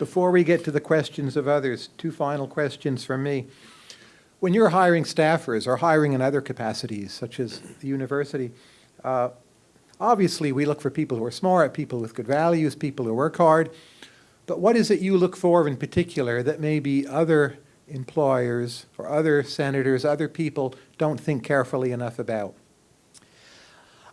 Before we get to the questions of others, two final questions from me. When you're hiring staffers or hiring in other capacities, such as the university, uh, obviously we look for people who are smart, people with good values, people who work hard. But what is it you look for in particular that maybe other employers or other senators, other people don't think carefully enough about?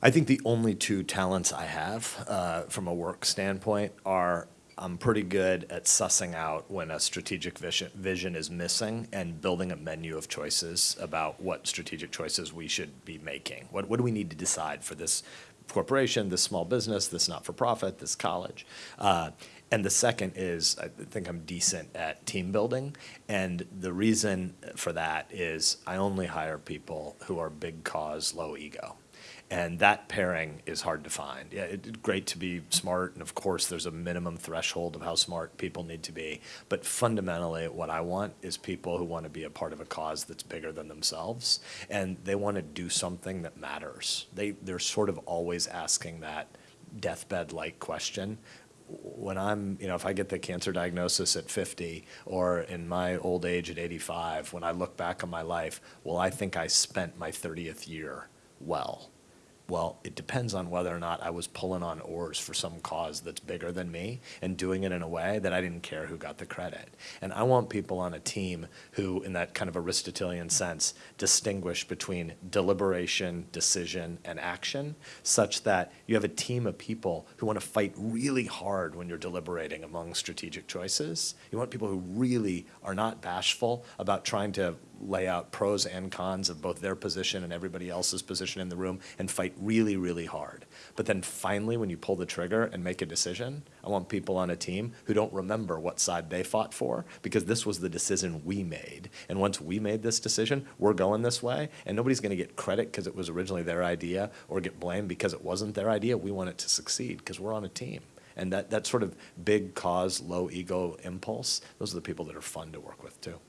I think the only two talents I have uh, from a work standpoint are I'm pretty good at sussing out when a strategic vision, vision is missing and building a menu of choices about what strategic choices we should be making. What, what do we need to decide for this corporation, this small business, this not-for-profit, this college? Uh, and the second is I think I'm decent at team building. And the reason for that is I only hire people who are big cause, low ego. And that pairing is hard to find. Yeah, it's great to be smart, and of course, there's a minimum threshold of how smart people need to be. But fundamentally, what I want is people who want to be a part of a cause that's bigger than themselves, and they want to do something that matters. They, they're sort of always asking that deathbed-like question when I'm, you know, if I get the cancer diagnosis at 50 or in my old age at 85, when I look back on my life, well, I think I spent my 30th year well. Well, it depends on whether or not I was pulling on oars for some cause that's bigger than me and doing it in a way that I didn't care who got the credit. And I want people on a team who, in that kind of Aristotelian sense, distinguish between deliberation, decision, and action, such that you have a team of people who want to fight really hard when you're deliberating among strategic choices. You want people who really are not bashful about trying to lay out pros and cons of both their position and everybody else's position in the room and fight really, really hard. But then finally, when you pull the trigger and make a decision, I want people on a team who don't remember what side they fought for because this was the decision we made. And once we made this decision, we're going this way, and nobody's going to get credit because it was originally their idea or get blamed because it wasn't their idea. We want it to succeed because we're on a team. And that, that sort of big cause, low ego impulse, those are the people that are fun to work with too.